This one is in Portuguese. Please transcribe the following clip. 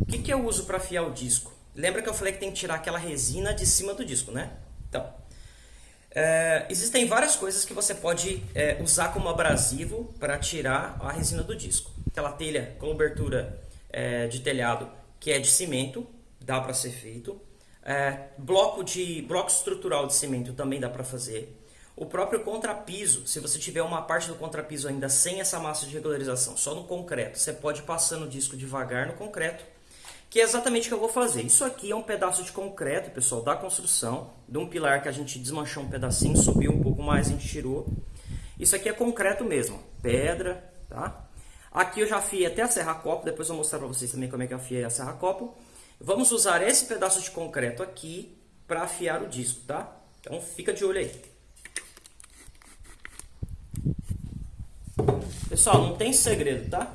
O que, que eu uso para afiar o disco? Lembra que eu falei que tem que tirar aquela resina de cima do disco, né? Então, é, existem várias coisas que você pode é, usar como abrasivo para tirar a resina do disco. Aquela telha com cobertura é, de telhado que é de cimento, dá para ser feito. Bloco de bloco estrutural de cimento também dá para fazer. O próprio contrapiso, se você tiver uma parte do contrapiso ainda sem essa massa de regularização, só no concreto, você pode passar no disco devagar no concreto, que é exatamente o que eu vou fazer. Isso aqui é um pedaço de concreto, pessoal, da construção, de um pilar que a gente desmanchou um pedacinho, subiu um pouco mais, a gente tirou. Isso aqui é concreto mesmo, pedra, tá? Aqui eu já afiei até a serra-copo, depois eu vou mostrar para vocês também como é que eu afiei a serra-copo. Vamos usar esse pedaço de concreto aqui para afiar o disco, tá? Então fica de olho aí. Pessoal, não tem segredo, tá?